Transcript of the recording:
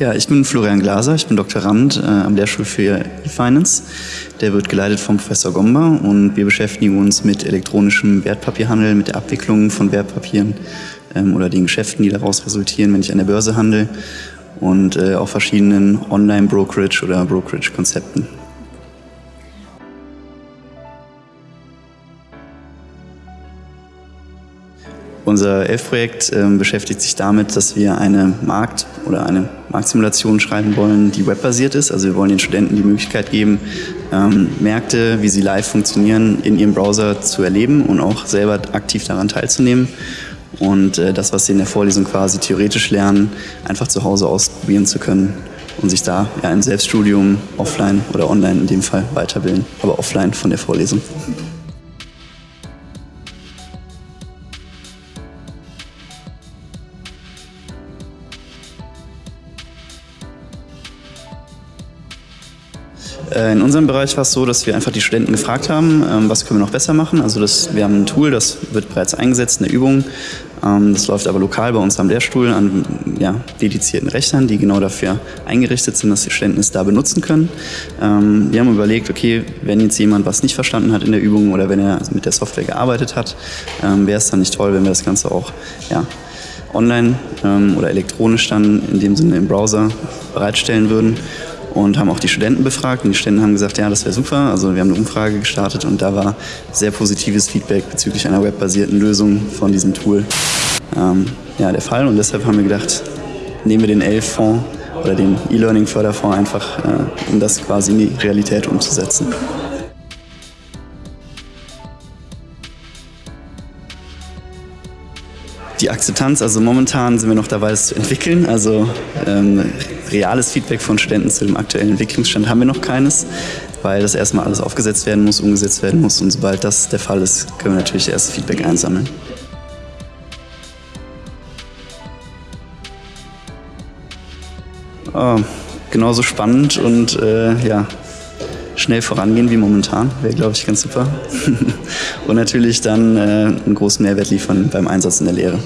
Ja, ich bin Florian Glaser, ich bin Doktorand äh, am Lehrstuhl für E-Finance. Der wird geleitet vom Professor Gomba und wir beschäftigen uns mit elektronischem Wertpapierhandel, mit der Abwicklung von Wertpapieren ähm, oder den Geschäften, die daraus resultieren, wenn ich an der Börse handle und äh, auch verschiedenen Online-Brokerage- oder Brokerage-Konzepten. Unser ELF-Projekt äh, beschäftigt sich damit, dass wir eine Markt- oder eine Marktsimulation schreiben wollen, die webbasiert ist. Also wir wollen den Studenten die Möglichkeit geben, ähm, Märkte, wie sie live funktionieren, in ihrem Browser zu erleben und auch selber aktiv daran teilzunehmen. Und äh, das, was sie in der Vorlesung quasi theoretisch lernen, einfach zu Hause ausprobieren zu können und sich da ja, im Selbststudium offline oder online in dem Fall weiterbilden, aber offline von der Vorlesung. In unserem Bereich war es so, dass wir einfach die Studenten gefragt haben, ähm, was können wir noch besser machen. Also das, wir haben ein Tool, das wird bereits eingesetzt in der Übung. Ähm, das läuft aber lokal bei uns am Lehrstuhl an ja, dedizierten Rechnern, die genau dafür eingerichtet sind, dass die Studenten es da benutzen können. Ähm, wir haben überlegt, okay, wenn jetzt jemand was nicht verstanden hat in der Übung oder wenn er mit der Software gearbeitet hat, wäre es dann nicht toll, wenn wir das Ganze auch ja, online oder elektronisch dann in dem Sinne im Browser bereitstellen würden und haben auch die Studenten befragt und die Studenten haben gesagt, ja, das wäre super. Also wir haben eine Umfrage gestartet und da war sehr positives Feedback bezüglich einer webbasierten Lösung von diesem Tool ähm, ja, der Fall und deshalb haben wir gedacht, nehmen wir den ELF-Fonds oder den E-Learning-Förderfonds einfach, äh, um das quasi in die Realität umzusetzen. Die Akzeptanz, also momentan sind wir noch dabei, das zu entwickeln. Also ähm, reales Feedback von Studenten zu dem aktuellen Entwicklungsstand haben wir noch keines, weil das erstmal alles aufgesetzt werden muss, umgesetzt werden muss und sobald das der Fall ist, können wir natürlich erst Feedback einsammeln. Oh, genauso spannend und äh, ja, schnell vorangehen wie momentan, wäre glaube ich ganz super. und natürlich dann äh, einen großen Mehrwert liefern beim Einsatz in der Lehre.